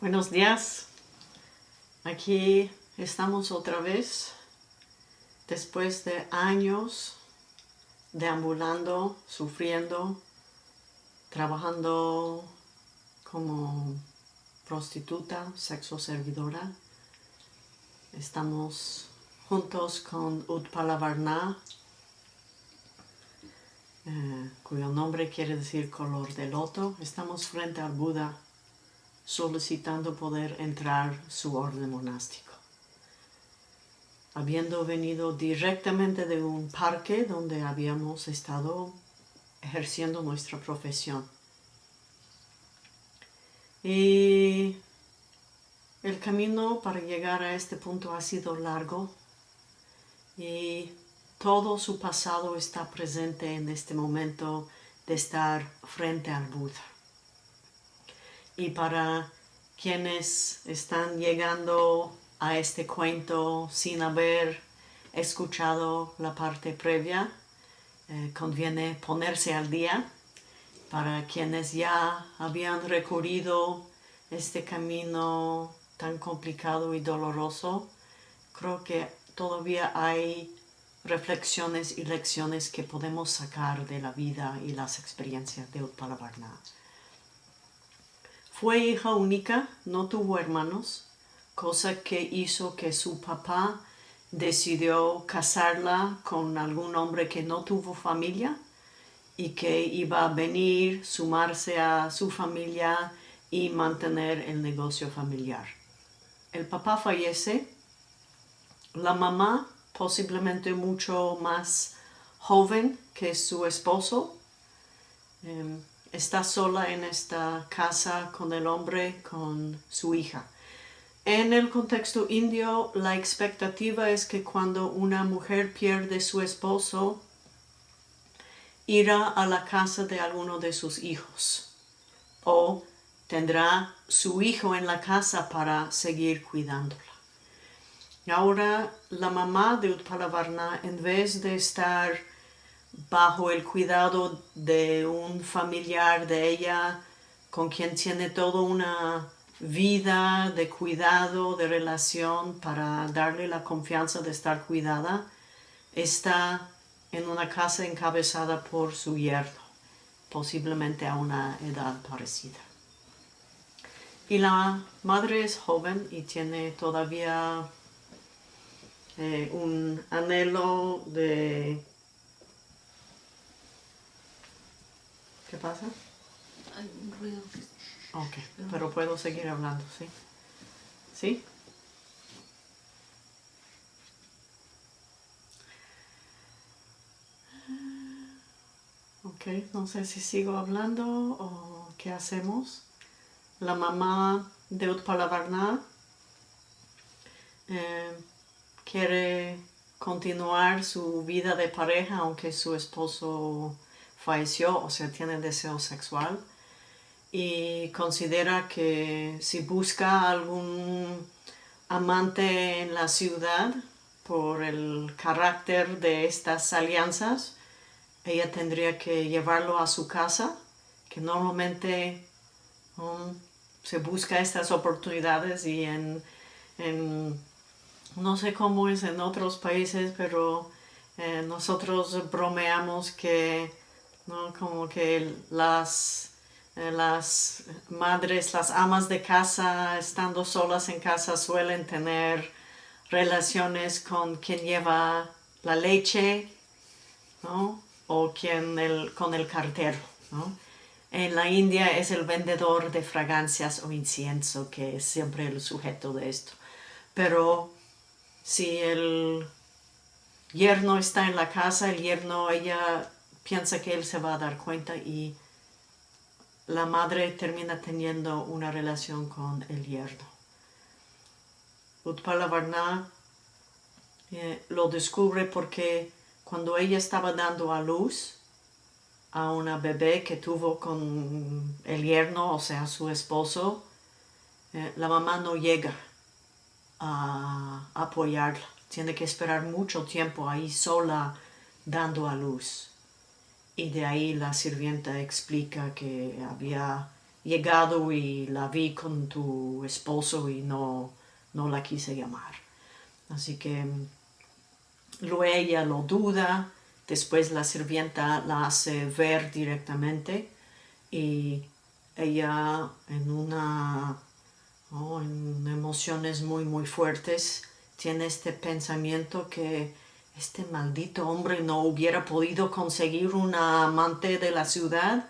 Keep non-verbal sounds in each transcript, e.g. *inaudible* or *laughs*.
Buenos días. Aquí estamos otra vez después de años deambulando, sufriendo, trabajando como prostituta, sexo servidora. Estamos juntos con Utpalavarna, eh, cuyo nombre quiere decir color de loto. Estamos frente al Buda solicitando poder entrar su orden monástico. Habiendo venido directamente de un parque donde habíamos estado ejerciendo nuestra profesión. Y el camino para llegar a este punto ha sido largo y todo su pasado está presente en este momento de estar frente al Buda. Y para quienes están llegando a este cuento sin haber escuchado la parte previa, eh, conviene ponerse al día. Para quienes ya habían recorrido este camino tan complicado y doloroso, creo que todavía hay reflexiones y lecciones que podemos sacar de la vida y las experiencias de Utpalavarna. Fue hija única, no tuvo hermanos, cosa que hizo que su papá decidió casarla con algún hombre que no tuvo familia y que iba a venir, sumarse a su familia y mantener el negocio familiar. El papá fallece, la mamá, posiblemente mucho más joven que su esposo, em, está sola en esta casa con el hombre, con su hija. En el contexto indio, la expectativa es que cuando una mujer pierde su esposo, irá a la casa de alguno de sus hijos o tendrá su hijo en la casa para seguir cuidándola. Ahora la mamá de Utpalavarna, en vez de estar bajo el cuidado de un familiar de ella con quien tiene toda una vida de cuidado, de relación para darle la confianza de estar cuidada, está en una casa encabezada por su yerno, posiblemente a una edad parecida. Y la madre es joven y tiene todavía eh, un anhelo de ¿Qué pasa? Hay un ruido. Ok, pero puedo seguir hablando, ¿sí? ¿Sí? Ok, no sé si sigo hablando o qué hacemos. La mamá de Utpalavarna eh, quiere continuar su vida de pareja aunque su esposo falleció, o sea, tiene deseo sexual y considera que si busca algún amante en la ciudad por el carácter de estas alianzas, ella tendría que llevarlo a su casa, que normalmente se busca estas oportunidades y en, no sé cómo es en otros países, pero eh, nosotros bromeamos que ¿no? Como que las, eh, las madres, las amas de casa, estando solas en casa, suelen tener relaciones con quien lleva la leche, ¿no? O quien el, con el cartero, ¿no? En la India es el vendedor de fragancias o incienso que es siempre el sujeto de esto. Pero si el yerno está en la casa, el yerno, ella piensa que él se va a dar cuenta y la madre termina teniendo una relación con el yerno. Utpala eh, lo descubre porque cuando ella estaba dando a luz a una bebé que tuvo con el yerno, o sea, su esposo, eh, la mamá no llega a apoyarla. Tiene que esperar mucho tiempo ahí sola dando a luz y de ahí la sirvienta explica que había llegado y la vi con tu esposo y no, no la quise llamar. Así que luego ella lo duda, después la sirvienta la hace ver directamente y ella en una en emociones muy muy fuertes tiene este pensamiento que este maldito hombre no hubiera podido conseguir una amante de la ciudad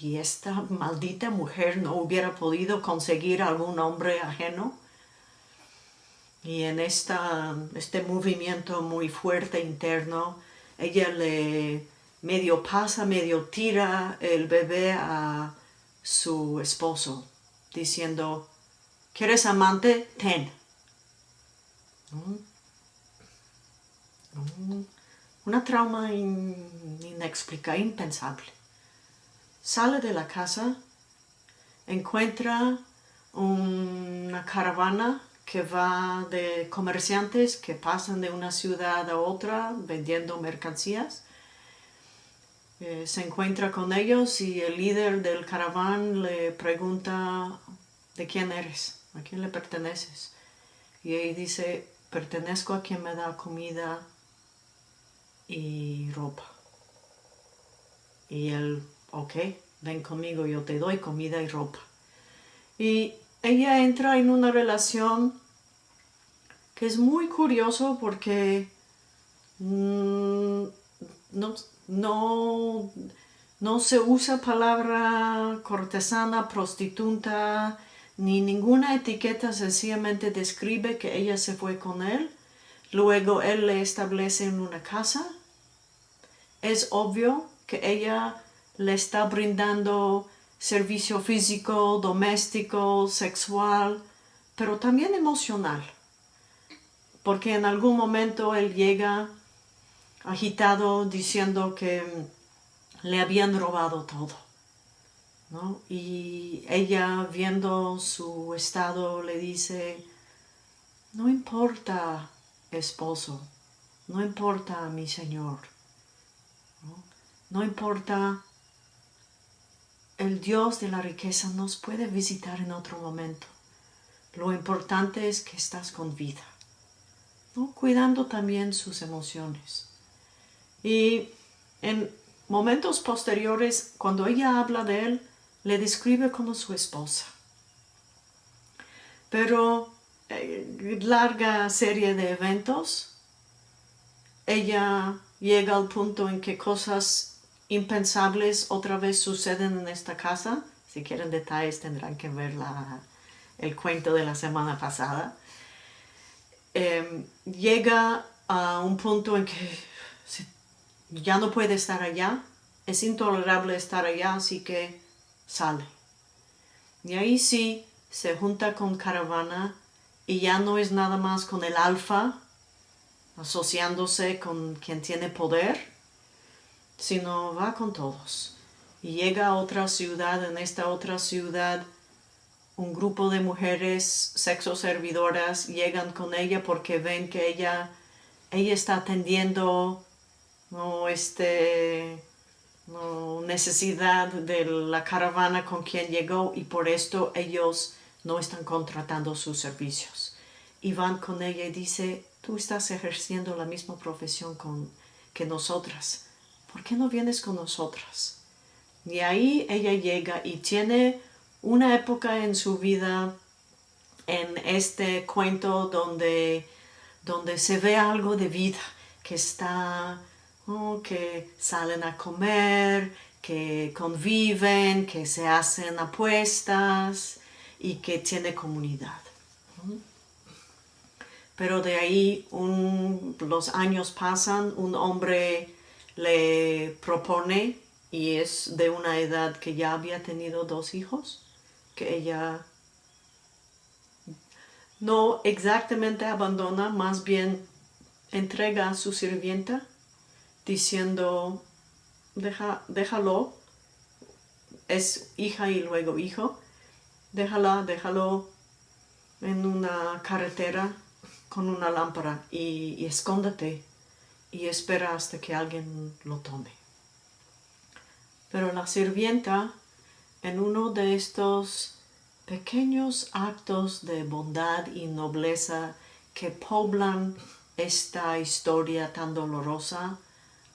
y esta maldita mujer no hubiera podido conseguir algún hombre ajeno. Y en esta, este movimiento muy fuerte interno, ella le medio pasa, medio tira el bebé a su esposo, diciendo, ¿quieres amante? Ten. Una trauma inexplicable, impensable. Sale de la casa, encuentra una caravana que va de comerciantes que pasan de una ciudad a otra vendiendo mercancías. Eh, se encuentra con ellos y el líder del caraván le pregunta ¿de quién eres? ¿A quién le perteneces? Y él dice, pertenezco a quien me da comida y ropa. Y él, ok, ven conmigo, yo te doy comida y ropa. Y ella entra en una relación que es muy curioso porque mm, no, no, no se usa palabra cortesana, prostituta, ni ninguna etiqueta sencillamente describe que ella se fue con él. Luego él le establece en una casa. Es obvio que ella le está brindando servicio físico, doméstico, sexual, pero también emocional. Porque en algún momento él llega agitado diciendo que le habían robado todo. Y ella viendo su estado le dice, no importa esposo, no importa mi señor, no, importa el Dios de la riqueza nos puede visitar en otro momento. Lo importante es que estás con vida, cuidando también sus emociones. Y en momentos posteriores, cuando ella habla de él, le describe como su esposa. Pero larga serie de eventos, ella llega al punto en que cosas impensables otra vez suceden en esta casa. Si quieren detalles tendrán que ver el cuento de la semana pasada. Em, llega a un punto en que ya no puede estar allá, es intolerable estar allá, así que sale. Y ahí sí se junta con caravana y ya no es nada más con el alfa asociándose con quien tiene poder, sino va con todos. Y llega a otra ciudad, en esta otra ciudad, un grupo de mujeres sexo servidoras llegan con ella porque ven que ella, ella está atendiendo no, este, necesidad de la caravana con quien llegó y por esto ellos no están contratando sus servicios. Y van con ella y dice, tú estás ejerciendo la misma profesión con, que nosotras, ¿por qué no vienes con nosotras? Y ahí ella llega y tiene una época en su vida en este cuento donde, donde se ve algo de vida, que está que salen a comer, que conviven, que se hacen apuestas y que tiene comunidad. Pero de ahí los años pasan, un hombre le propone y es de una edad que ya había tenido dos hijos, que ella no exactamente abandona, más bien entrega a su sirvienta diciendo, Deja, déjalo, es hija y luego hijo, déjala, déjalo en una carretera con una lámpara y, y escóndete y espera hasta que alguien lo tome. Pero la sirvienta en uno de estos pequeños actos de bondad y nobleza que poblan esta historia tan dolorosa,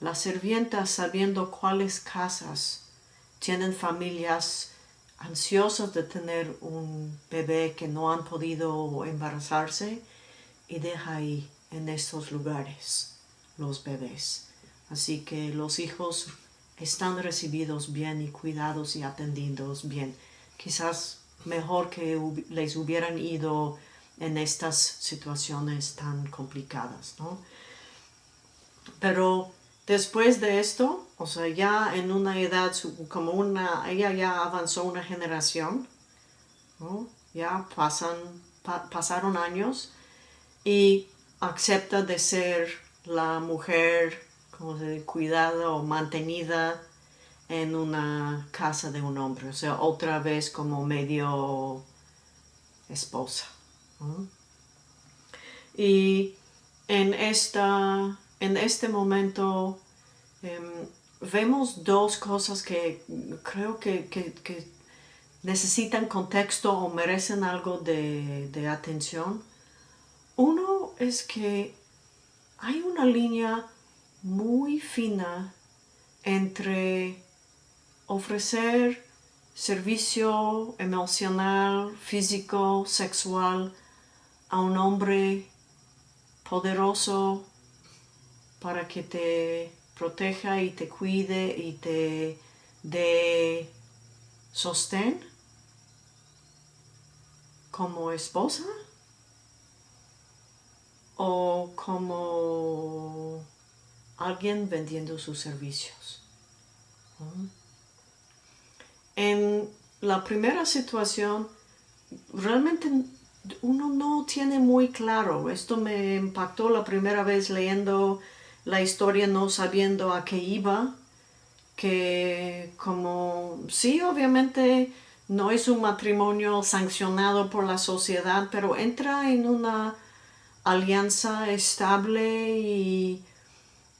las sirvientas sabiendo cuáles casas tienen familias ansiosas de tener un bebé que no han podido embarazarse y deja ahí en estos lugares los bebés. Así que los hijos están recibidos bien y cuidados y atendidos bien. Quizás mejor que les hubieran ido en estas situaciones tan complicadas, ¿no? Pero después de esto, o sea, ya en una edad como una, ella ya avanzó una generación, ¿no? Ya pasan, pasaron años y acepta de ser la mujer como se cuidada o mantenida en una casa de un hombre, o sea, otra vez como medio esposa. Y en, esta, en este momento em, vemos dos cosas que creo que, necesitan contexto o merecen algo de, de atención. Uno es que hay una línea muy fina entre ofrecer servicio emocional, físico, sexual a un hombre poderoso para que te proteja y te cuide y te dé sostén como esposa o como alguien vendiendo sus servicios. En la primera situación, realmente uno no tiene muy claro. Esto me impactó la primera vez leyendo la historia, no sabiendo a qué iba. Que como, sí, obviamente no es un matrimonio sancionado por la sociedad, pero entra en una alianza estable y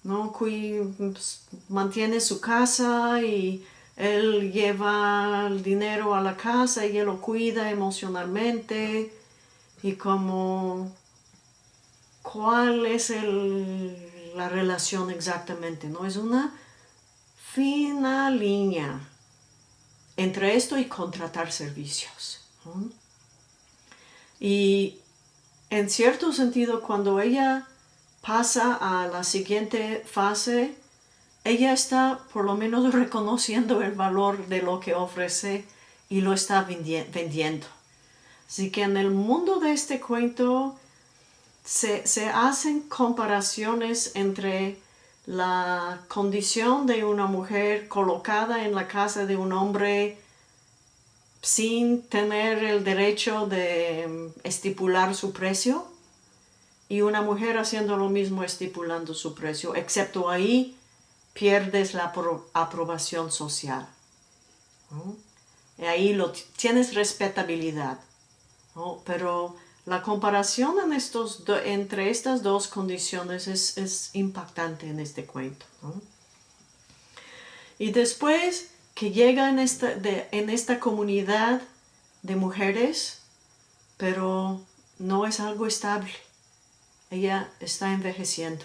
¿no? Pues, mantiene su casa y él lleva el dinero a la casa y él lo cuida emocionalmente y como cuál es la relación exactamente, ¿no? Es una fina línea entre esto y contratar servicios. Y en cierto sentido, cuando ella pasa a la siguiente fase, ella está por lo menos *laughs* reconociendo el valor de lo que ofrece y lo está vendiendo. Así que en el mundo de este cuento se, hacen comparaciones entre la condición de una mujer colocada en la casa de un hombre sin tener el derecho de estipular su precio y una mujer haciendo lo mismo estipulando su precio, excepto ahí pierdes la aprobación social. Y ahí lo, tienes respetabilidad. Pero la comparación entre estas dos condiciones es, impactante en este cuento. Y después que llega en esta comunidad de mujeres, pero no es algo estable ella está envejeciendo.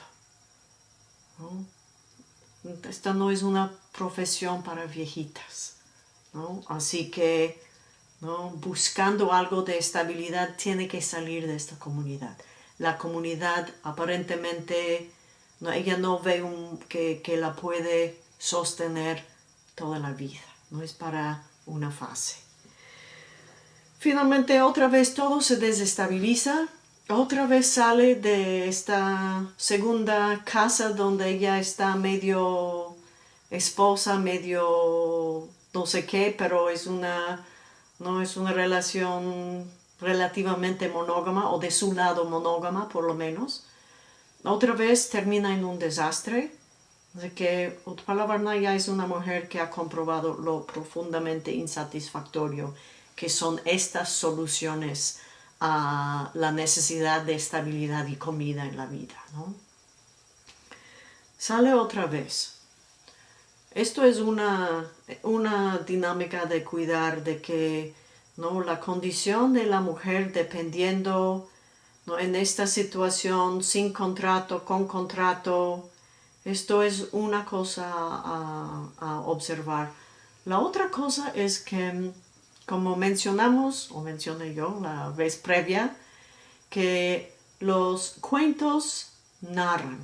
Esta no es una profesión para viejitas. Así que buscando algo de estabilidad tiene que salir de esta comunidad. La comunidad aparentemente, ella no ve un, que, que la puede sostener toda la vida. No es para una fase. Finalmente otra vez todo se desestabiliza otra vez sale de esta segunda casa donde ella está medio esposa, medio no sé qué, pero es una, no es una relación relativamente monógama o de su lado monógama por lo menos. Otra vez termina en un desastre. De que Utpala ya es una mujer que ha comprobado lo profundamente insatisfactorio que son estas soluciones a la necesidad de estabilidad y comida en la vida. ¿no? Sale otra vez. Esto es una, una dinámica de cuidar de que ¿no? la condición de la mujer dependiendo ¿no? en esta situación sin contrato, con contrato, esto es una cosa a, a observar. La otra cosa es que, como mencionamos, o mencioné yo la vez previa, que los cuentos narran,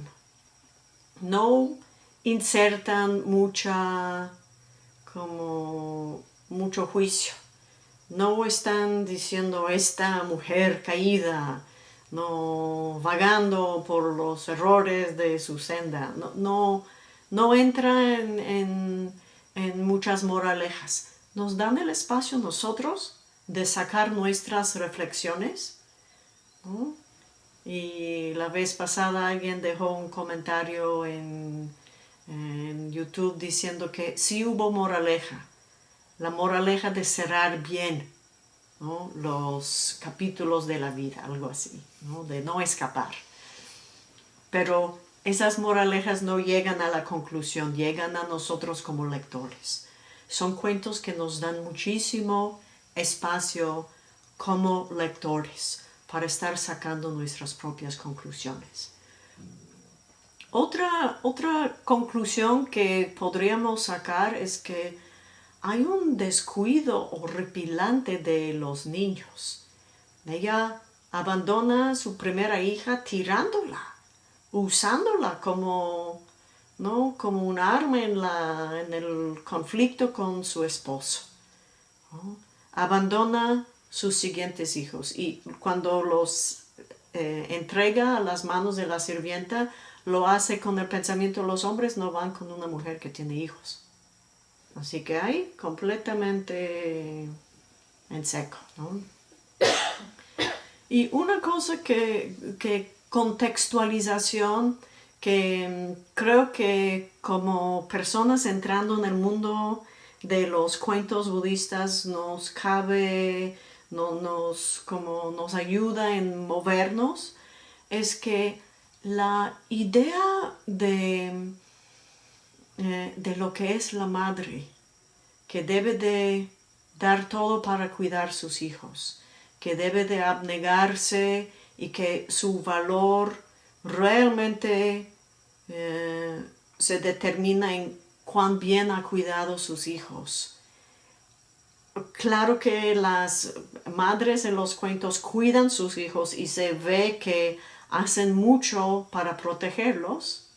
no insertan mucha, como, mucho juicio. No están diciendo esta mujer caída, no vagando por los errores de su senda. No, no, no entra en, en, muchas moralejas. Nos dan el espacio nosotros de sacar nuestras reflexiones. Y la vez pasada alguien dejó un comentario en, en YouTube diciendo que sí hubo moraleja, la moraleja de cerrar bien los capítulos de la vida, algo así, de no escapar. Pero esas moralejas no llegan a la conclusión, llegan a nosotros como lectores. Son cuentos que nos dan muchísimo espacio como lectores para estar sacando nuestras propias conclusiones. Otra, otra conclusión que podríamos sacar es que hay un descuido horripilante de los niños. Ella abandona a su primera hija tirándola, usándola como, ¿no? como un arma en, la, en el conflicto con su esposo. Abandona sus siguientes hijos y cuando los eh, entrega a las manos de la sirvienta, lo hace con el pensamiento, los hombres no van con una mujer que tiene hijos. Así que hay completamente en seco. Y una cosa que, que contextualización, que mm, creo que como personas entrando en el mundo de los cuentos budistas nos cabe, no, nos, como nos ayuda en movernos, es que la idea de, eh, de lo que es la madre, que debe de dar todo para cuidar sus hijos, que debe de abnegarse y que su valor realmente eh, se determina en cuán bien ha cuidado sus hijos. Claro que las madres en los cuentos cuidan sus hijos y se ve que hacen mucho para protegerlos,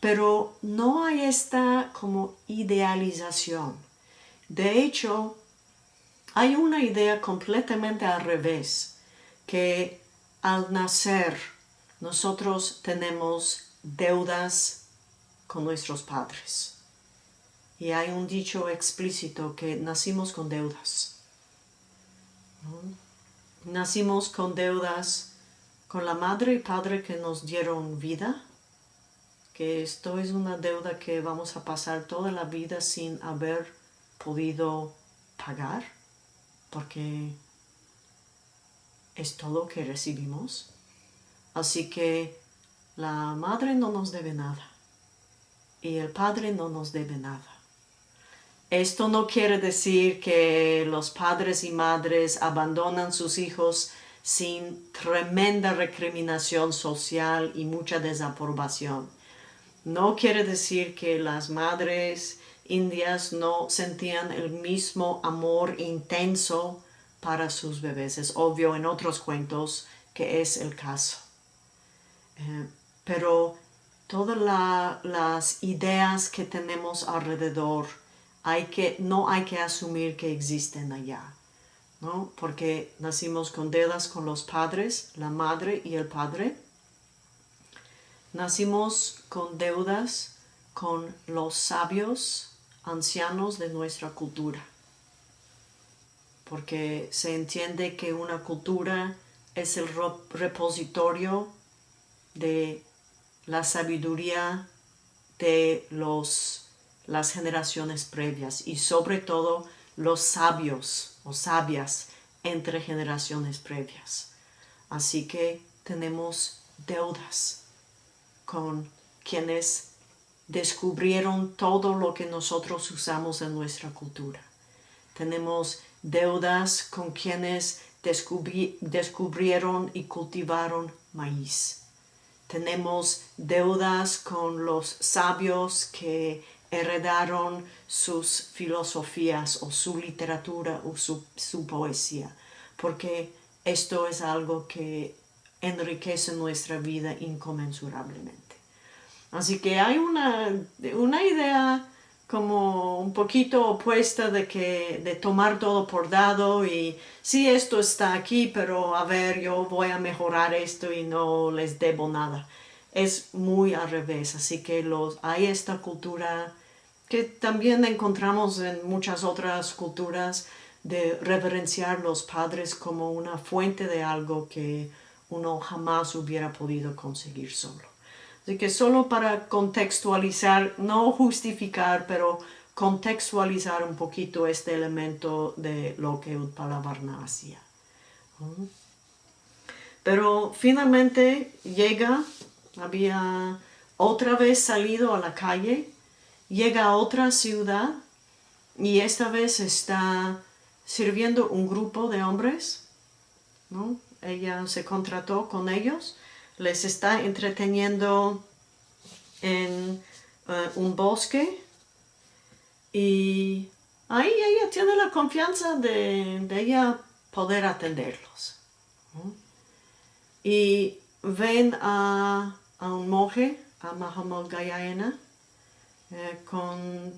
pero no hay esta como idealización. De hecho, hay una idea completamente al revés, que al nacer nosotros tenemos deudas con nuestros padres. Y hay un dicho explícito que nacimos con deudas. Nacimos con deudas con la madre y padre que nos dieron vida, que esto es una deuda que vamos a pasar toda la vida sin haber podido pagar, porque es todo que recibimos. Así que la madre no nos debe nada y el padre no nos debe nada. Esto no quiere decir que los padres y madres abandonan sus hijos sin tremenda recriminación social y mucha desaprobación. No quiere decir que las madres indias no sentían el mismo amor intenso para sus bebés. Es obvio en otros cuentos que es el caso. Eh, pero todas las ideas que tenemos alrededor, no hay que asumir que existen allá. ¿No? Porque nacimos con deudas con los padres, la madre y el padre. Nacimos con deudas con los sabios ancianos de nuestra cultura. Porque se entiende que una cultura es el repositorio de la sabiduría de los, las generaciones previas y sobre todo los sabios o sabias entre generaciones previas. Así que tenemos deudas con quienes descubrieron todo lo que nosotros usamos en nuestra cultura. Tenemos deudas con quienes descubrieron y cultivaron maíz. Tenemos deudas con los sabios que heredaron sus filosofías o su literatura o su, su poesía, porque esto es algo que enriquece nuestra vida inconmensurablemente. Así que hay una, una idea como un poquito opuesta de que de tomar todo por dado y sí esto está aquí pero a ver yo voy a mejorar esto y no les debo nada es muy al revés así que los hay esta cultura que también encontramos en muchas otras culturas de reverenciar los padres como una fuente de algo que uno jamás hubiera podido conseguir solo. Así que solo para contextualizar, no justificar, pero contextualizar un poquito este elemento de lo que Utpalavarna hacía. Pero finalmente llega, había otra vez salido a la calle, llega a otra ciudad y esta vez está sirviendo un grupo de hombres, ¿no? ella se contrató con ellos, les está entreteniendo en eh, un bosque y ahí ella tiene la confianza de, ella poder atenderlos. Y ven a, un monje, a Mahamad Gayayana, eh, con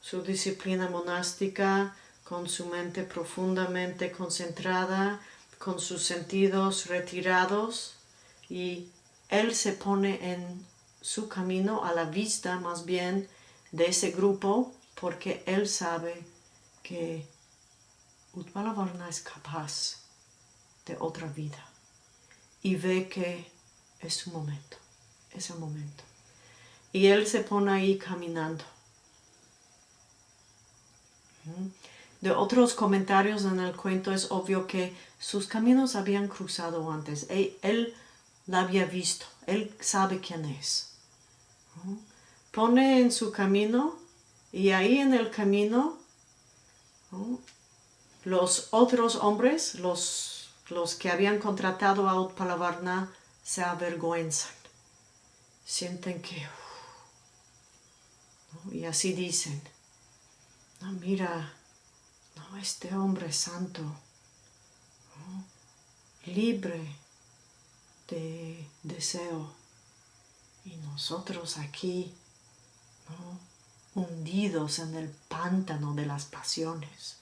su disciplina monástica, con su mente profundamente concentrada, con sus sentidos retirados y él se pone en su camino a la vista más bien de ese grupo porque él sabe que Utpalavarna es capaz de otra vida y ve que es su momento, es el momento. Y él se pone ahí caminando de otros comentarios en el cuento es obvio que sus caminos habían cruzado antes. Él, la había visto, él sabe quién es. Pone en su camino y ahí en el camino los otros hombres, los, los que habían contratado a Utpalavarna, se avergüenzan. Sienten que... y así dicen, no, mira, este hombre santo, libre de deseo, y nosotros aquí, hundidos en el pántano de las pasiones.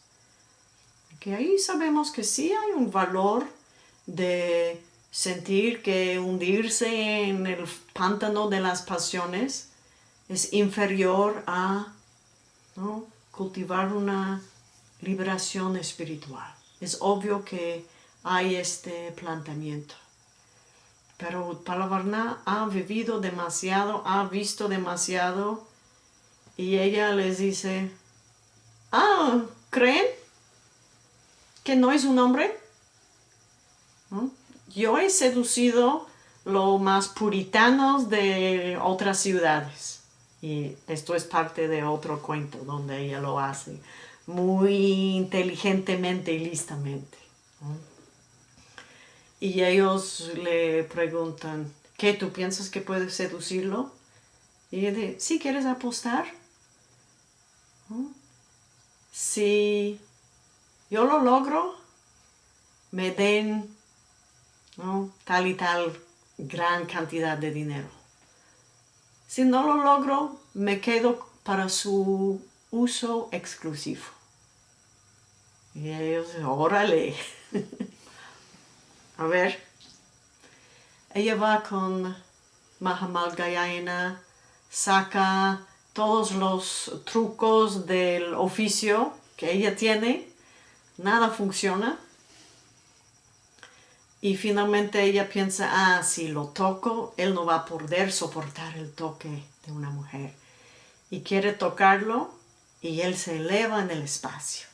Que ahí sabemos que sí hay un valor de sentir que hundirse en el pántano de las pasiones es inferior a cultivar una liberación espiritual. Es obvio que hay este planteamiento. Pero Palavarna ha vivido demasiado, ha visto demasiado y ella les dice, ah, ¿creen que no es un hombre? Yo he seducido los más puritanos de otras ciudades. Y esto es parte de otro cuento donde ella lo hace muy inteligentemente y listamente. Y ellos le preguntan, ¿qué tú piensas que puedes seducirlo? Y ella dice, ¿sí quieres apostar? Si yo lo logro, me den tal y tal gran cantidad de dinero. Si no lo logro, me quedo para su uso exclusivo. Y ellos, órale. *laughs* A ver. Ella va con Mahamal Gayana, saca todos los trucos del oficio que ella tiene, nada funciona. Y finalmente ella piensa, ah, si lo toco, él no va a poder soportar el toque de una mujer. Y quiere tocarlo y él se eleva en el espacio.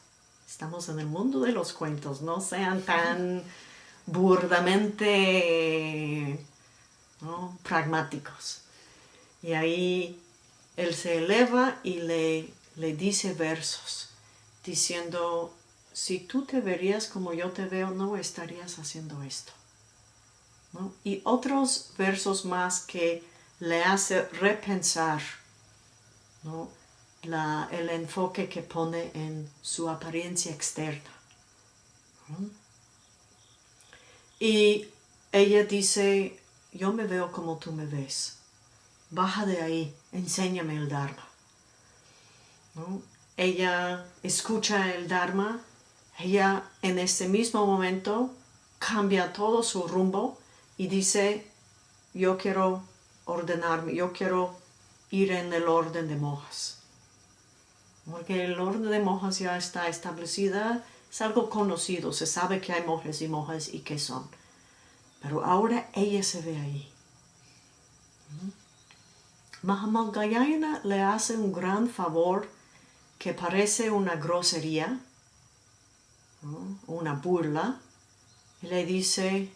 Estamos en el mundo de los cuentos, no sean tan burdamente pragmáticos. Y ahí él se eleva y le, le dice versos, diciendo, si tú te verías como yo te veo, no estarías haciendo esto. Y otros versos más que le hace repensar el enfoque que pone en su apariencia externa. Y ella dice, yo me veo como tú me ves. Baja de ahí, enséñame el Dharma. Ella escucha el Dharma, ella en ese mismo momento cambia todo su rumbo y dice, yo quiero ordenarme, yo quiero ir en el orden de monjas. Porque el orden de monjas ya está establecida, es algo conocido, se sabe que hay monjes y monjas y qué son. Pero ahora ella se ve ahí. Mahamalgayana le hace un gran favor que parece una grosería, una burla, y le dice,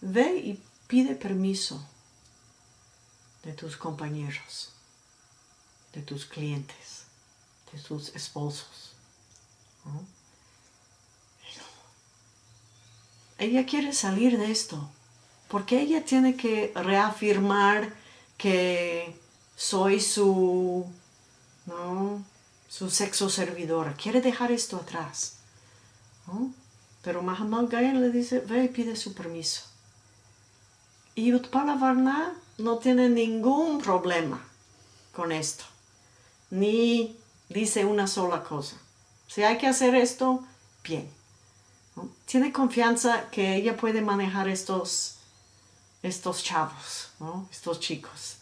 ve y pide permiso de tus compañeros, de tus clientes, de tus esposos. Ella quiere salir de esto, porque ella tiene que reafirmar que soy su, su sexo servidora. Quiere dejar esto atrás. Pero Mahamal Gaya le dice, ve y pide su permiso. Y Utpala Varna no tiene ningún problema con esto. Ni dice una sola cosa. Si hay que hacer esto, bien. Tiene confianza que ella puede manejar estos, estos chavos, estos chicos.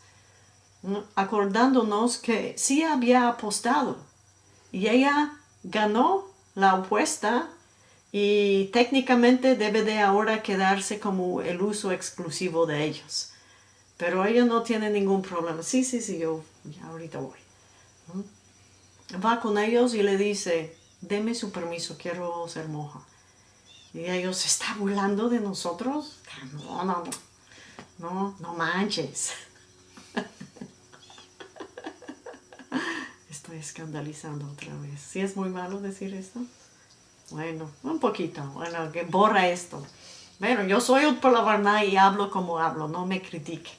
Acordándonos que sí había apostado y ella ganó la apuesta y técnicamente debe de ahora quedarse como el uso exclusivo de ellos. Pero ella no tiene ningún problema. Sí, sí, sí, yo ahorita voy. Va con ellos y le dice, deme su permiso, quiero ser moja. Y ellos, ¿se está burlando de nosotros? No, no, no, no, no manches. *laughs* Estoy escandalizando otra vez. ¿Sí es muy malo decir esto? Bueno, un poquito, bueno, que borra esto. Bueno, yo soy palavarná y hablo como hablo, no me critiquen.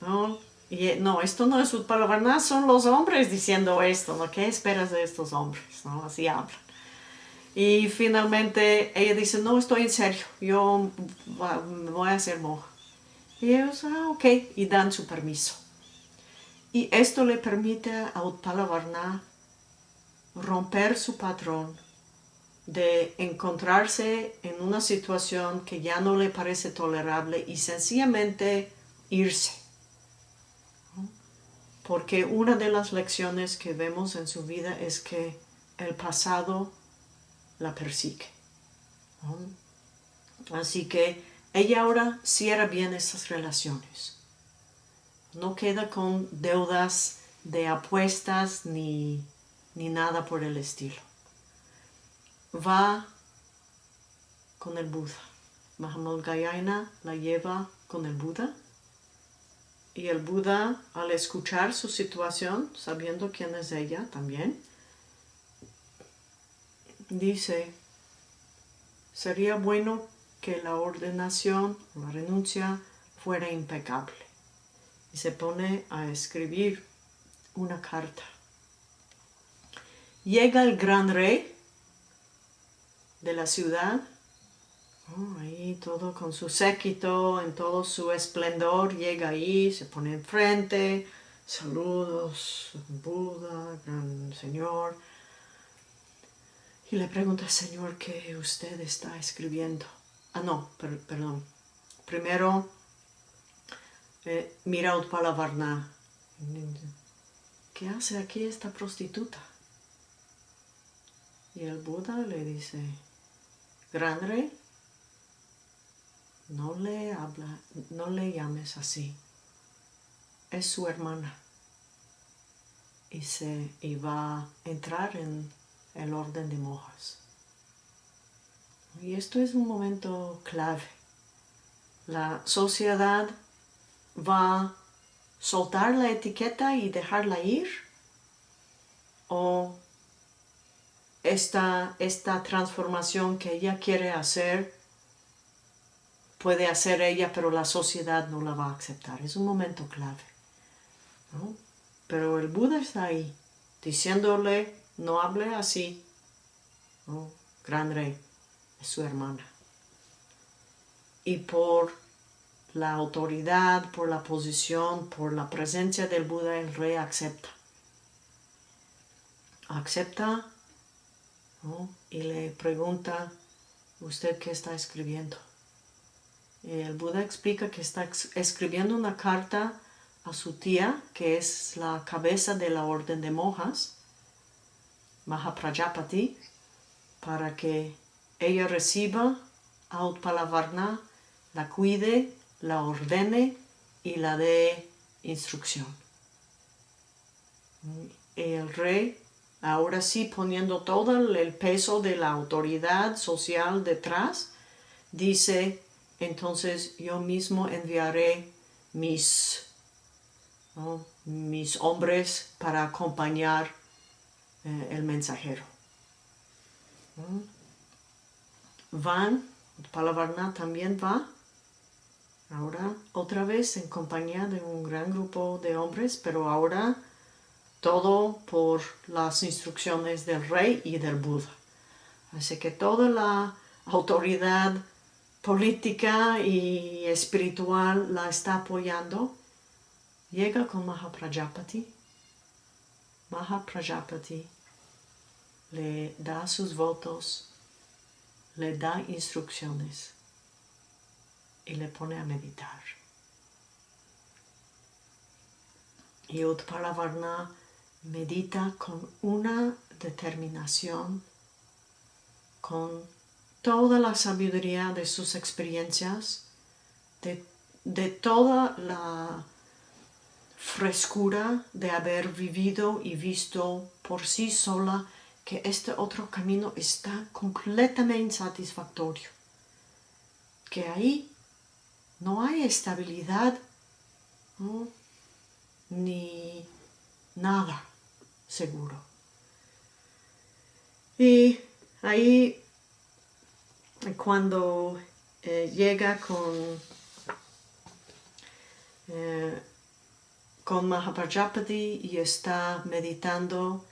¿No? Y, eh, no, esto no es palavarná, son los hombres diciendo esto, ¿no? ¿Qué esperas de estos hombres? ¿No? Así hablan. Y finalmente ella dice, no, estoy en serio, yo voy a hacer monja. Y ellos, ah, ok, y dan su permiso. Y esto le permite a Utpala romper su patrón de encontrarse en una situación que ya no le parece tolerable y sencillamente irse. Porque una de las lecciones que vemos en su vida es que el pasado la persigue. Así que ella ahora cierra bien esas relaciones. No queda con deudas de apuestas ni, ni nada por el estilo va con el Buda. Mahamud Gayana la lleva con el Buda. Y el Buda, al escuchar su situación, sabiendo quién es ella también, dice, sería bueno que la ordenación, la renuncia, fuera impecable. Y se pone a escribir una carta. Llega el gran rey de la ciudad. Oh, ahí todo con su séquito, en todo su esplendor, llega ahí, se pone enfrente, saludos, Buda, gran señor. Y le pregunta, Señor, ¿qué usted está escribiendo? Ah, no, perdón. Primero, eh, mira Utpala ¿Qué hace aquí esta prostituta? Y el Buda le dice, Gran no le habla, no le llames así. Es su hermana. Y, se, va a entrar en el orden de mojas. Y esto es un momento clave. La sociedad va soltar la etiqueta y dejarla ir? ¿O esta, esta transformación que ella quiere hacer puede hacer ella, pero la sociedad no la va a aceptar? Es un momento clave. Pero el Buda está ahí, diciéndole, no hable así. Gran rey, es su hermana. Y por la autoridad, por la posición, por la presencia del Buda, el rey acepta. Acepta y le pregunta, ¿usted qué está escribiendo? El Buda explica que está escribiendo una carta a su tía, que es la cabeza de la orden de monjas, Mahaprajapati, para que ella reciba a Utpalavarna, la cuide la ordene y la dé instrucción. El rey, ahora sí poniendo todo el peso de la autoridad social detrás, dice, entonces yo mismo enviaré mis, mis hombres para acompañar eh, el mensajero. Van, Palavarna también va Ahora otra vez en compañía de un gran grupo de hombres, pero ahora todo por las instrucciones del rey y del Buda. Así que toda la autoridad política y espiritual la está apoyando. Llega con Mahaprajapati. Mahaprajapati le da sus votos, le da instrucciones y le pone a meditar. Y Utpalavarna medita con una determinación, con toda la sabiduría de sus experiencias, de, de toda la frescura de haber vivido y visto por sí sola que este otro camino está completamente insatisfactorio. Que ahí no hay estabilidad ni nada seguro. Y ahí cuando eh, llega con, eh, con Mahaprajapati y está meditando,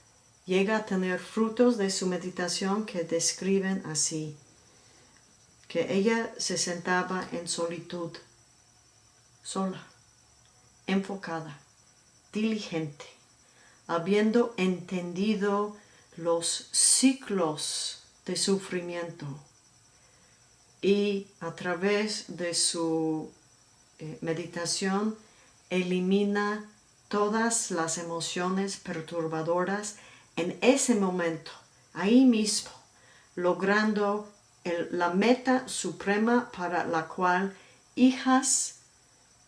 llega a tener frutos de su meditación que describen así que ella se sentaba en solitud, sola, enfocada, diligente, habiendo entendido los ciclos de sufrimiento. Y a través de su eh, meditación elimina todas las emociones perturbadoras en ese momento, ahí mismo, logrando la meta suprema para la cual hijas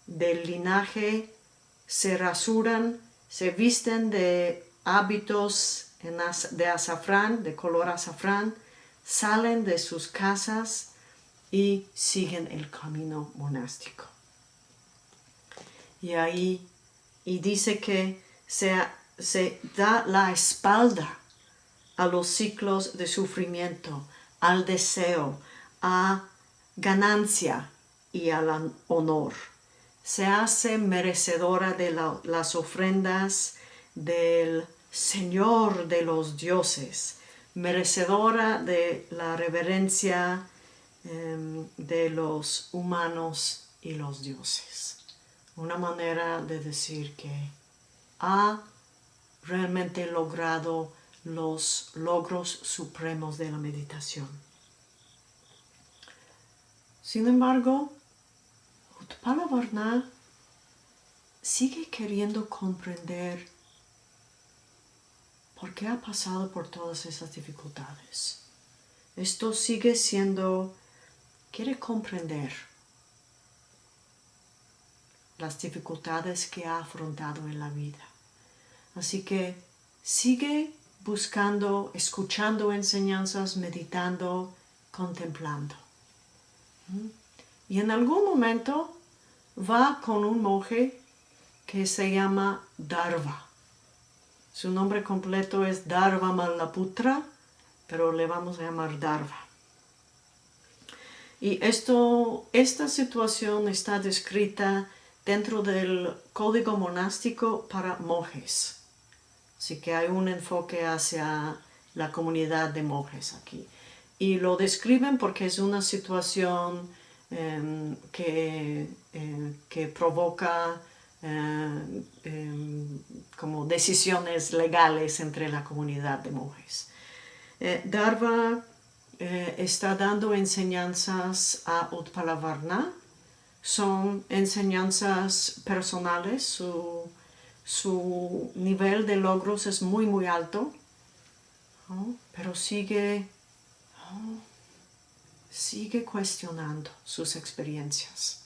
del linaje se rasuran, se visten de hábitos de azafrán, de color azafrán, salen de sus casas y siguen el camino monástico. Y ahí, y dice que se, se da la espalda a los ciclos de sufrimiento, al deseo, a ganancia y al honor. Se hace merecedora de las ofrendas del Señor de los dioses, merecedora de la reverencia em, de los humanos y los dioses. Una manera de decir que ha realmente logrado los logros supremos de la meditación. Sin embargo, Utpala sigue queriendo comprender por qué ha pasado por todas esas dificultades. Esto sigue siendo, quiere comprender las dificultades que ha afrontado en la vida. Así que sigue buscando, escuchando enseñanzas, meditando, contemplando. ¿Mm? Y en algún momento va con un monje que se llama Darva. Su nombre completo es Darva Malaputra, pero le vamos a llamar Darva. Y esto, esta situación está descrita dentro del código monástico para monjes. Así que hay un enfoque hacia la comunidad de monjes aquí. Y lo describen porque es una situación em, que, em, que, provoca em, como decisiones legales entre la comunidad de monjes. Eh, Darva eh, está dando enseñanzas a Utpalavarna, son enseñanzas personales, su, su nivel de logros es muy muy alto, pero sigue, sigue cuestionando sus experiencias.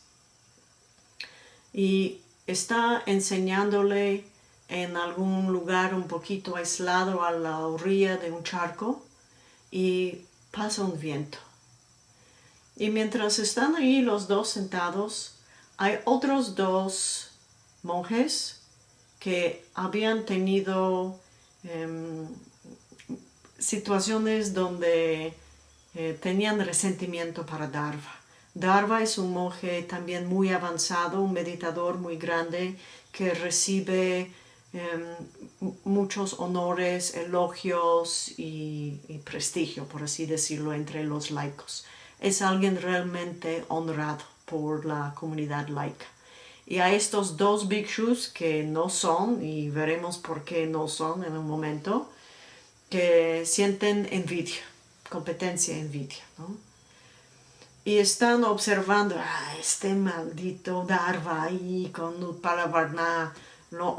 Y está enseñándole en algún lugar un poquito aislado a la orilla de un charco y pasa un viento. Y mientras están ahí los dos sentados, hay otros dos monjes que habían tenido em, situaciones donde eh, tenían resentimiento para Darva. Darva es un monje también muy avanzado, un meditador muy grande que recibe em, muchos honores, elogios y, prestigio, por así decirlo, entre los laicos. Es alguien realmente honrado por la comunidad laica. Y a estos dos bhikshus que no son, y veremos por qué no son en un momento, que sienten envidia, competencia, envidia, Y están observando, ah, este maldito Darva ahí con Utpalavarna, lo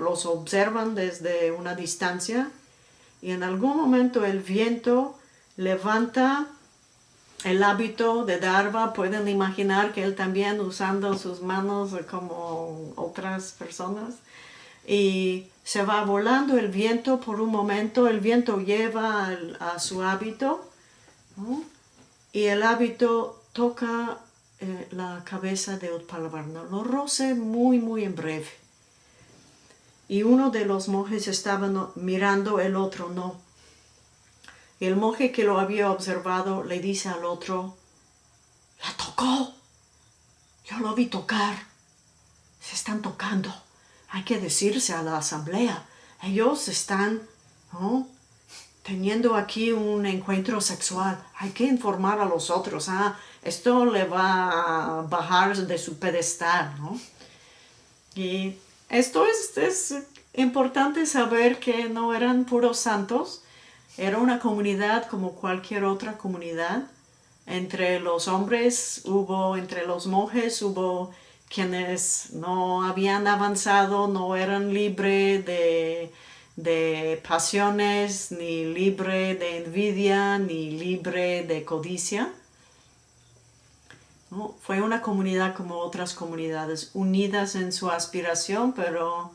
los observan desde una distancia y en algún momento el viento levanta el hábito de Darva, pueden imaginar que él también usando sus manos como otras personas y se va volando el viento por un momento, el viento lleva a su hábito y el hábito toca eh, la cabeza de Utpalavarna, lo roce muy muy en breve y uno de los monjes estaba mirando, el otro no. El monje que lo había observado le dice al otro, ¡la tocó! Yo lo vi tocar. Se están tocando. Hay que decirse a la asamblea. Ellos están teniendo aquí un encuentro sexual. Hay que informar a los otros. Ah, esto le va a bajar de su pedestal. ¿no? Y esto es, importante saber que no eran puros santos, era una comunidad como cualquier otra comunidad. Entre los hombres hubo, entre los monjes hubo quienes no habían avanzado, no eran libres de, de pasiones, ni libre de envidia, ni libre de codicia. Fue una comunidad como otras comunidades, unidas en su aspiración, pero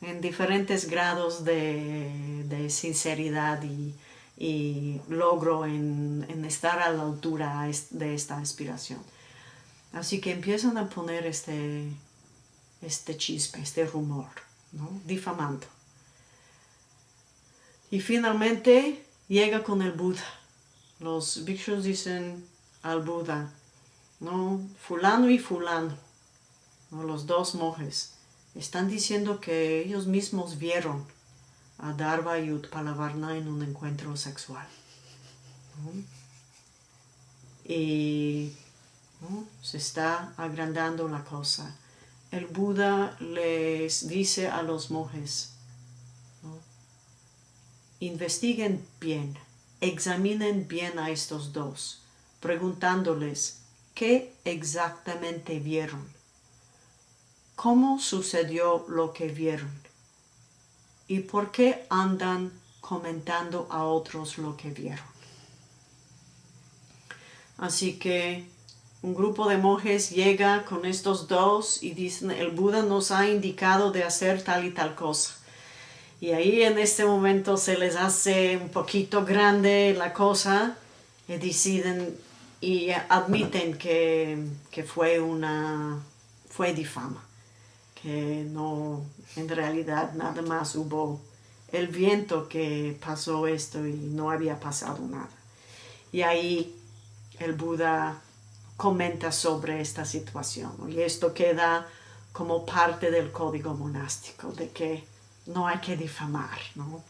en diferentes grados de, sinceridad y, logro en, estar a la altura de esta aspiración. Así que empiezan a poner este, este chispe, este rumor, difamando. Y finalmente llega con el Buda. Los bhikshus dicen al Buda, ¿no? Fulano y fulano, los dos monjes, están diciendo que ellos mismos vieron a Darva y Utpalavarna en un encuentro sexual. Y se está agrandando la cosa. El Buda les dice a los monjes, investiguen bien, examinen bien a estos dos, preguntándoles ¿Qué exactamente vieron? ¿Cómo sucedió lo que vieron? ¿Y por qué andan comentando a otros lo que vieron? Así que un grupo de monjes llega con estos dos y dicen, el Buda nos ha indicado de hacer tal y tal cosa. Y ahí en este momento se les hace un poquito grande la cosa y deciden y admiten que, fue una fue difama, que no, en realidad nada más hubo el viento que pasó esto y no había pasado nada. Y ahí el Buda comenta sobre esta situación y esto queda como parte del código monástico de que no hay que difamar, ¿no?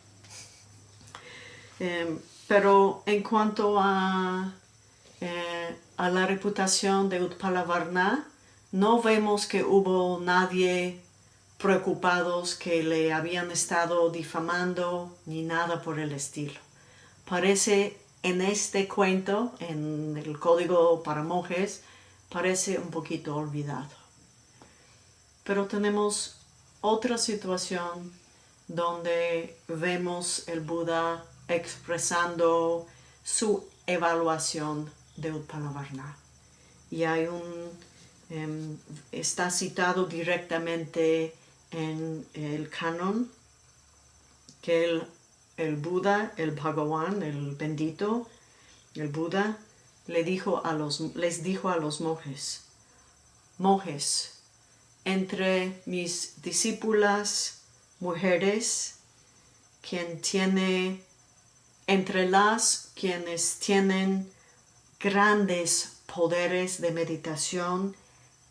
Em, pero en cuanto a, eh, a la reputación de Utpalavarna, no vemos que hubo nadie preocupados que le habían estado difamando ni nada por el estilo. Parece en este cuento, en el código para monjes, parece un poquito olvidado. Pero tenemos otra situación donde vemos el Buda expresando su evaluación de Utpalavarna. Y hay un Em, está citado directamente en el canon que el, el, Buda, el Bhagavan, el bendito, el Buda, le dijo a los, les dijo a los monjes, monjes, entre mis discípulas mujeres, quien tiene, entre las quienes tienen grandes poderes de meditación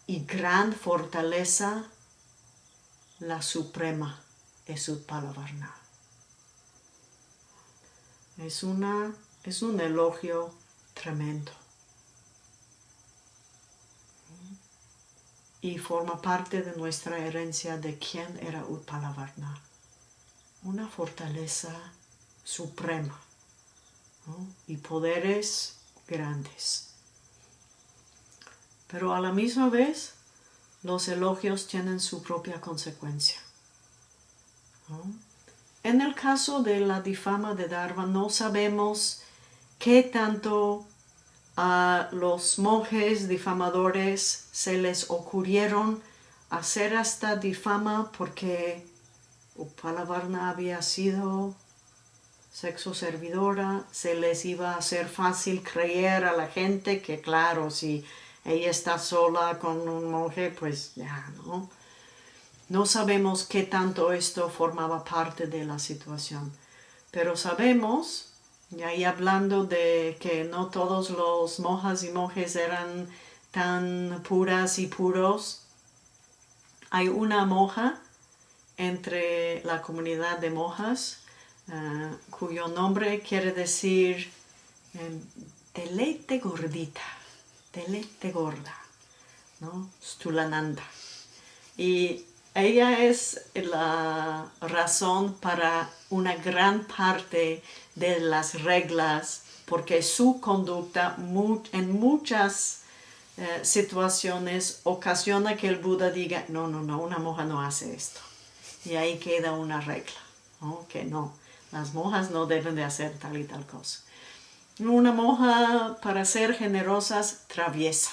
y gran fortaleza, la suprema es Utpalavarna. Es, una, es un elogio tremendo. Y forma parte de nuestra herencia de quién era Utpalavarna. Una fortaleza suprema y poderes grandes. Pero a la misma vez, los elogios tienen su propia consecuencia. En el caso de la difama de Dharma, no sabemos qué tanto a los monjes difamadores se les ocurrieron hacer esta difama porque Upalavarna había sido sexo servidora, se les iba a hacer fácil creer a la gente que claro, si ella está sola con un monje, pues ya, ¿no? No sabemos qué tanto esto formaba parte de la situación, pero sabemos, y ahí hablando de que no todos los monjas y monjes eran tan puras y puros, hay una monja entre la comunidad de monjas eh, cuyo nombre quiere decir eh, deleite gordita telete gorda, ¿no? Stulananda. Ella es la razón para una gran parte de las reglas, porque su conducta en muchas eh, situaciones ocasiona que el Buda diga, no, no, no, una monja no hace esto. Y ahí queda una regla, que no, las monjas no deben de hacer tal y tal cosa. Una monja, para ser generosas, traviesa.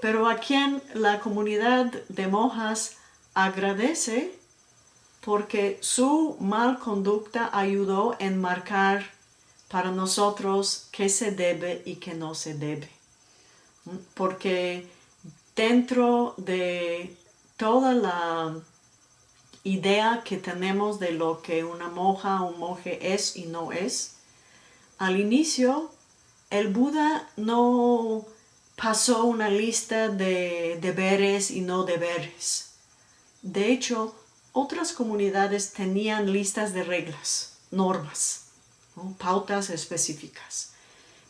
Pero a quien la comunidad de monjas agradece porque su mal conducta ayudó en marcar para nosotros qué se debe y qué no se debe. Porque dentro de toda la idea que tenemos de lo que una monja o un monje es y no es, al inicio, el Buda no pasó una lista de deberes y no deberes. De hecho, otras comunidades tenían listas de reglas, normas, pautas específicas.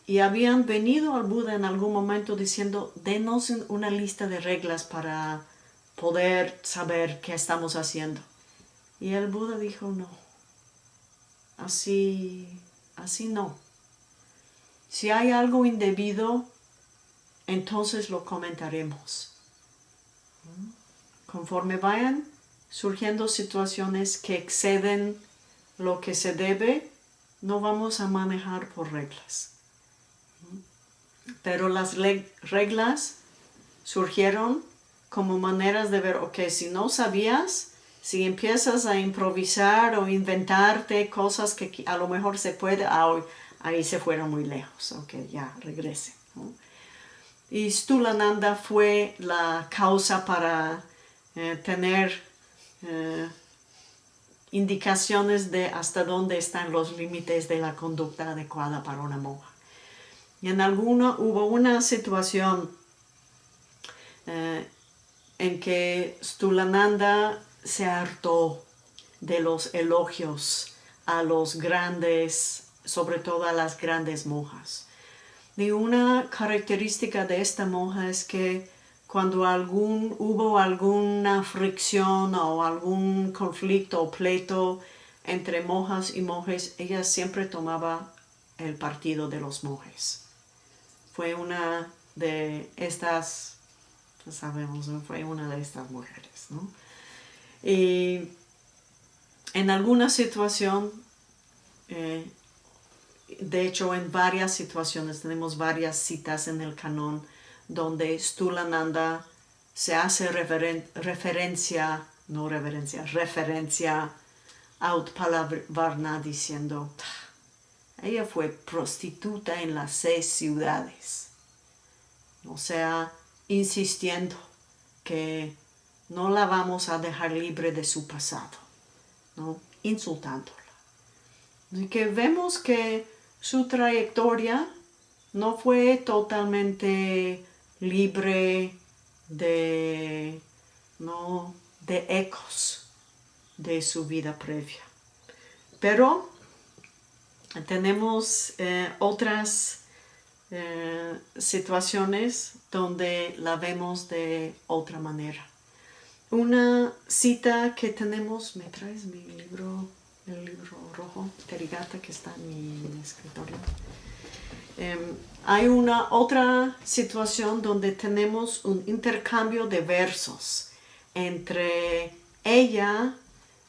Y habían venido al Buda en algún momento diciendo, denos una lista de reglas para poder saber qué estamos haciendo. Y el Buda dijo, no, así Así no. Si hay algo indebido, entonces lo comentaremos. Conforme vayan surgiendo situaciones que exceden lo que se debe, no vamos a manejar por reglas. Pero las reglas surgieron como maneras de ver, ok, si no sabías, si empiezas a improvisar o inventarte cosas que a lo mejor se puede, ah, ahí se fueron muy lejos, ok, ya regrese. Y Stulananda fue la causa para eh, tener eh, indicaciones de hasta dónde están los límites de la conducta adecuada para una monja. Y en alguna hubo una situación eh, en que Stulananda se hartó de los elogios a los grandes, sobre todo a las grandes monjas. Y una característica de esta monja es que cuando algún, hubo alguna fricción o algún conflicto o pleito entre monjas y monjes, ella siempre tomaba el partido de los monjes. Fue una de estas, sabemos, fue una de estas mujeres. ¿no? Y en alguna situación, eh, de hecho en varias situaciones, tenemos varias citas en el canon, donde Stulananda se hace referencia, no reverencia, referencia a Utpala diciendo, ella fue prostituta en las seis ciudades. O sea, insistiendo que no la vamos a dejar libre de su pasado, ¿no? insultándola. Y que vemos que su trayectoria no fue totalmente libre de, ¿no? de ecos de su vida previa. Pero tenemos eh, otras eh, situaciones donde la vemos de otra manera. Una cita que tenemos, ¿me traes mi libro, el libro rojo, Terigata, que está en mi escritorio? Em, hay una otra situación donde tenemos un intercambio de versos entre ella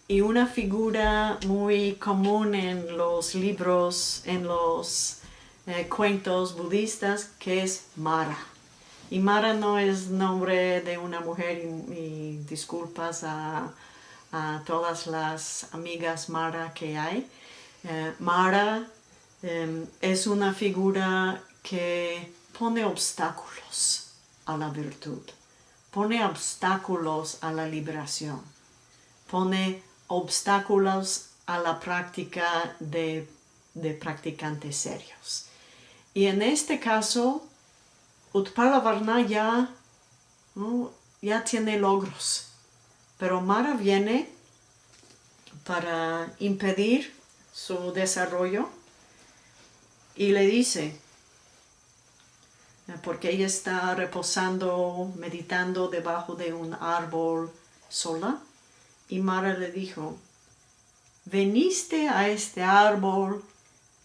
y una figura muy común en los libros, en los eh, cuentos budistas, que es Mara. Y Mara no es nombre de una mujer, y, disculpas a, todas las amigas Mara que hay. Eh, Mara Em, es una figura que pone obstáculos a la virtud, pone obstáculos a la liberación, pone obstáculos a la práctica de, practicantes serios. Y en este caso, Utpala Varna ya, ya tiene logros, pero Mara viene para impedir su desarrollo y le dice, porque ella está reposando, meditando debajo de un árbol sola, y Mara le dijo, veniste a este árbol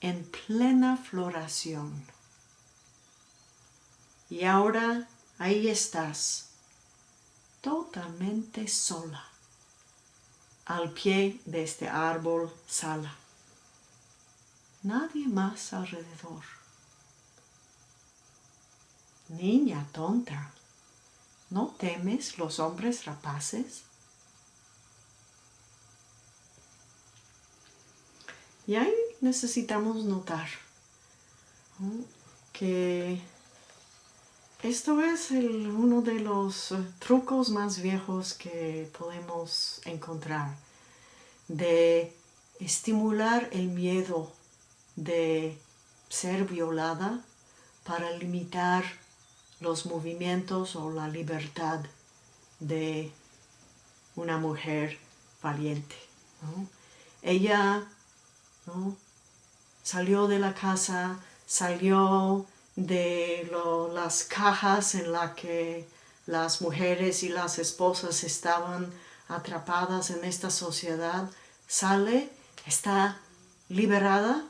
en plena floración. Y ahora ahí estás, totalmente sola, al pie de este árbol sala nadie más alrededor. Niña tonta, ¿no temes los hombres rapaces? Y ahí necesitamos notar que esto es uno de los trucos más viejos que podemos encontrar de estimular el miedo de ser violada para limitar los movimientos o la libertad de una mujer valiente. Ella salió de la casa, salió de las cajas en las que las mujeres y las esposas estaban atrapadas en esta sociedad, sale, está liberada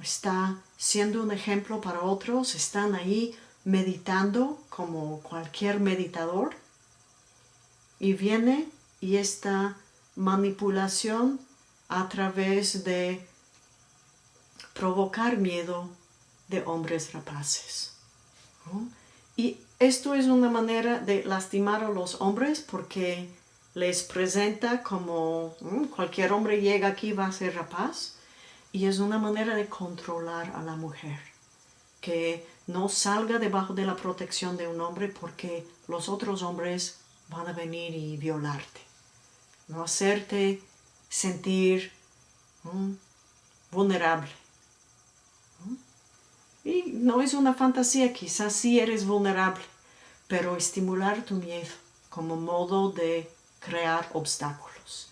está siendo un ejemplo para otros, están ahí meditando como cualquier meditador y viene y esta manipulación a través de provocar miedo de hombres rapaces. Y esto es una manera de lastimar a los hombres porque les presenta como cualquier hombre llega aquí va a ser rapaz y es una manera de controlar a la mujer, que no salga debajo de la protección de un hombre porque los otros hombres van a venir y violarte, no hacerte sentir vulnerable. Y no es una fantasía, quizás sí eres vulnerable, pero estimular tu miedo como modo de crear obstáculos.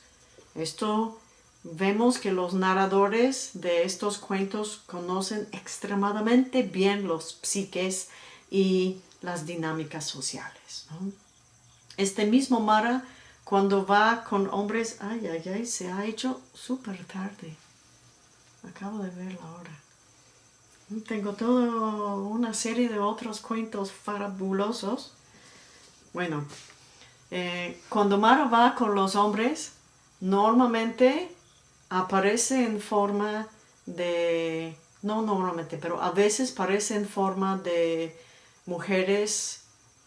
Esto vemos que los narradores de estos cuentos conocen extremadamente bien los psiques y las dinámicas sociales. Este mismo Mara, cuando va con hombres, ay, ay, ay, se ha hecho súper tarde. Acabo de ver la hora. Tengo toda una serie de otros cuentos fabulosos. Bueno, eh, cuando Mara va con los hombres, normalmente aparece en forma de, no normalmente, pero a veces parece en forma de mujeres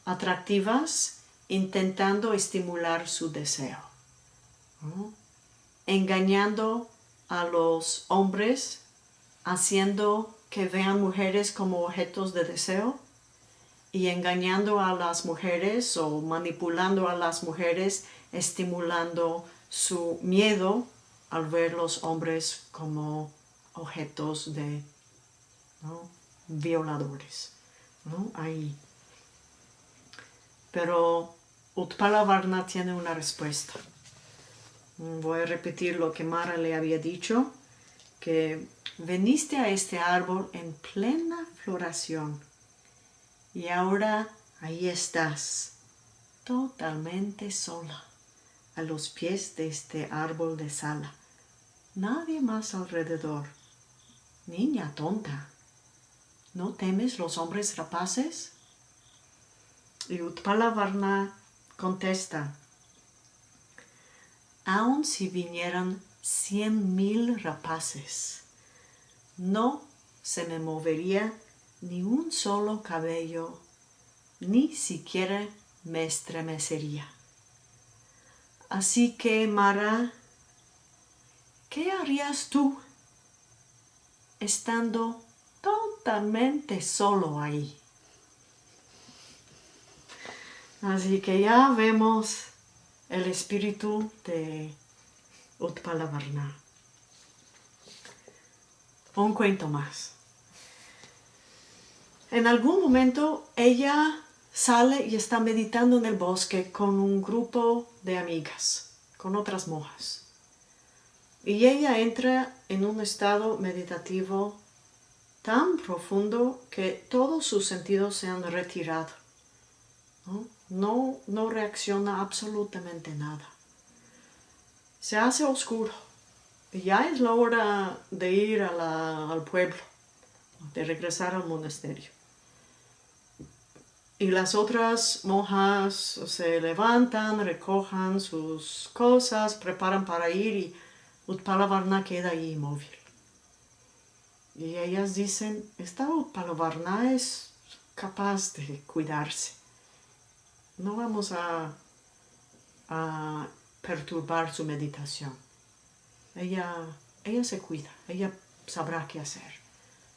atractivas intentando estimular su deseo, engañando a los hombres, haciendo que vean mujeres como objetos de deseo y engañando a las mujeres o manipulando a las mujeres, estimulando su miedo al ver los hombres como objetos de violadores. ¿no? Ahí. Pero Utpala Varna tiene una respuesta. Voy a repetir lo que Mara le había dicho, que veniste a este árbol en plena floración y ahora ahí estás, totalmente sola, a los pies de este árbol de sala. Nadie más alrededor. Niña tonta, ¿no temes los hombres rapaces? Y Utpala Varna contesta, aun si vinieran cien mil rapaces, no se me movería ni un solo cabello, ni siquiera me estremecería. Así que, Mara, ¿qué harías tú estando totalmente solo ahí? Así que ya vemos el espíritu de Utpalavarna. Un cuento más. En algún momento ella sale y está meditando en el bosque con un grupo de amigas, con otras monjas. Y ella entra en un estado meditativo tan profundo que todos sus sentidos se han retirado. No, no, reacciona absolutamente nada. Se hace oscuro. Ya es la hora de ir al pueblo, de regresar al monasterio. Y las otras monjas se levantan, recojan sus cosas, preparan para ir y Utpalavarna queda ahí inmóvil. Y ellas dicen, esta Utpalavarna es capaz de cuidarse no vamos a, perturbar su meditación. Ella, ella se cuida, ella sabrá qué hacer.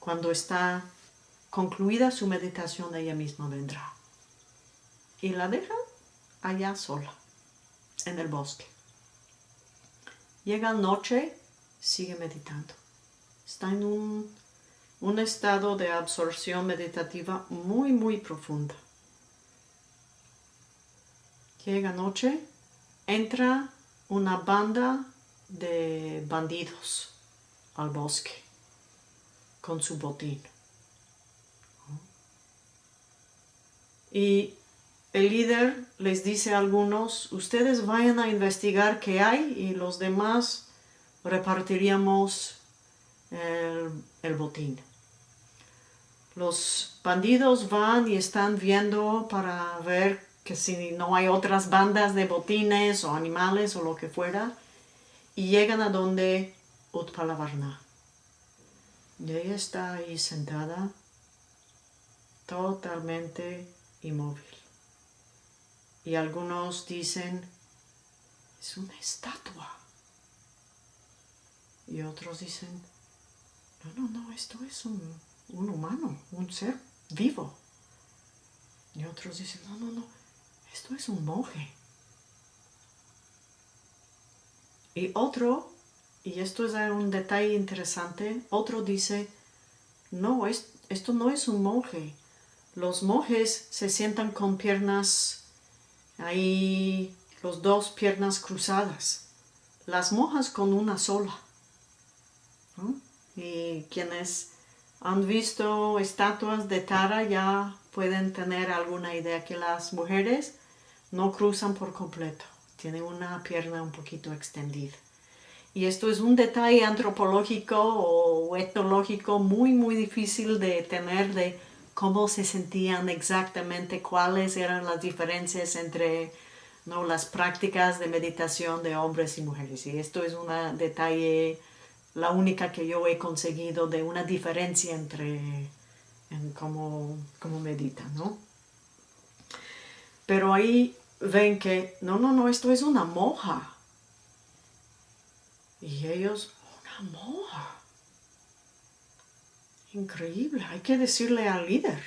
Cuando está concluida su meditación, ella misma vendrá. Y la deja allá sola, en el bosque. Llega noche, sigue meditando. Está en un, un estado de absorción meditativa muy, muy profunda llega noche, entra una banda de bandidos al bosque con su botín. Y el líder les dice a algunos, ustedes vayan a investigar qué hay y los demás repartiríamos el, el botín. Los bandidos van y están viendo para ver que si no hay otras bandas de botines o animales o lo que fuera, y llegan a donde Utpalavarna. Y ella está ahí sentada, totalmente inmóvil. Y algunos dicen, es una estatua. Y otros dicen, no, no, no, esto es un, un humano, un ser vivo. Y otros dicen, no, no, no, esto es un monje. Y otro, y esto es un detalle interesante, otro dice, no, es, esto no es un monje. Los monjes se sientan con piernas, ahí, los dos piernas cruzadas. Las monjas con una sola. ¿No? Y quienes han visto estatuas de Tara ya pueden tener alguna idea que las mujeres no cruzan por completo. Tienen una pierna un poquito extendida. Y esto es un detalle antropológico o etnológico muy, muy difícil de tener de cómo se sentían exactamente, cuáles eran las diferencias entre ¿no? las prácticas de meditación de hombres y mujeres. Y esto es un detalle, la única que yo he conseguido de una diferencia entre en cómo, cómo meditan, ¿no? Pero ahí ven que, no, no, no, esto es una moja. Y ellos, una moja. Increíble, hay que decirle al líder.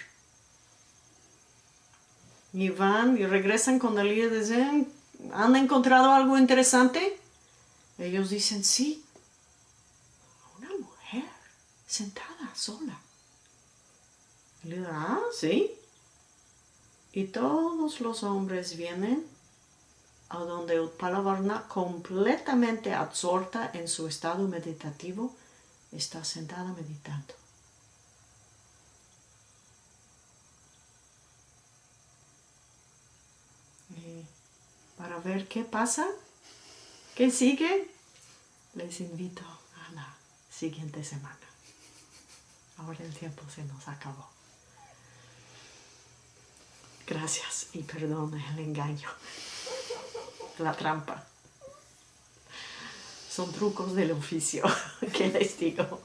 Y van y regresan con el líder y dicen, ¿han encontrado algo interesante? Ellos dicen, sí. Una mujer sentada sola. Le ah, sí. Y todos los hombres vienen a donde Utpalavarna, completamente absorta en su estado meditativo, está sentada meditando. Y para ver qué pasa, qué sigue, les invito a la siguiente semana. Ahora el tiempo se nos acabó. Gracias y perdón el engaño la trampa. Son trucos del oficio, *laughs* que les digo.